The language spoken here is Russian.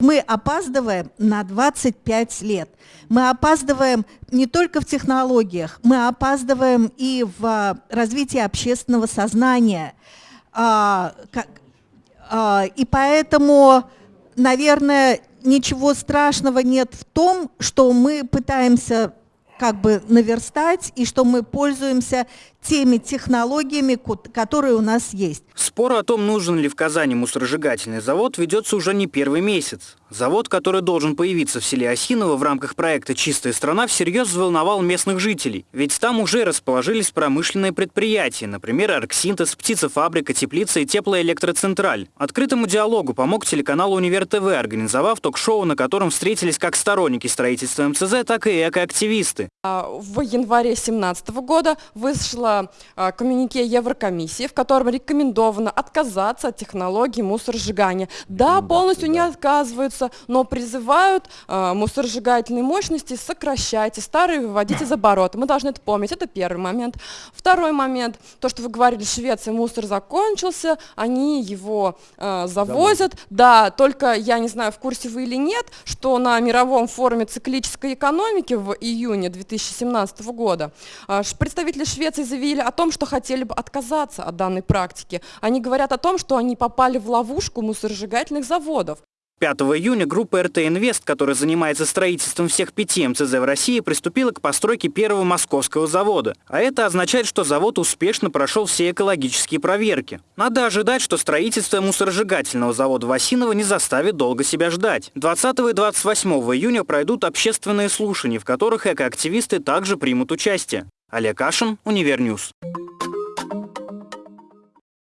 Мы опаздываем на 25 лет. Мы опаздываем не только в технологиях, мы опаздываем и в а, развитии общественного сознания. А, а, и поэтому, наверное, ничего страшного нет в том, что мы пытаемся как бы наверстать и что мы пользуемся теми технологиями, которые у нас есть. Спор о том, нужен ли в Казани мусоросжигательный завод, ведется уже не первый месяц. Завод, который должен появиться в селе Осиново в рамках проекта «Чистая страна», всерьез взволновал местных жителей. Ведь там уже расположились промышленные предприятия, например, Арксинтез, птицефабрика, теплица и теплоэлектроцентраль. Открытому диалогу помог телеканал «Универ ТВ», организовав ток-шоу, на котором встретились как сторонники строительства МЦЗ, так и экоактивисты. А, в январе 2017 года вышло а, коммюнике Еврокомиссии, в котором рекомендовано отказаться от технологии мусоросжигания. Да, полностью не отказываются, но призывают э, мусоросжигательные мощности сокращать и старые выводить из оборота. Мы должны это помнить, это первый момент. Второй момент, то, что вы говорили, Швеция, мусор закончился, они его э, завозят. Да, только я не знаю, в курсе вы или нет, что на мировом форуме циклической экономики в июне 2017 года э, представители Швеции заявили о том, что хотели бы отказаться от данной практики. Они говорят о том, что они попали в ловушку мусоросжигательных заводов. 5 июня группа РТ Инвест, которая занимается строительством всех пяти МЦЗ в России, приступила к постройке первого московского завода. А это означает, что завод успешно прошел все экологические проверки. Надо ожидать, что строительство мусоросжигательного завода в Осиново не заставит долго себя ждать. 20 и 28 июня пройдут общественные слушания, в которых экоактивисты также примут участие. Олег Кашин, Универньюс.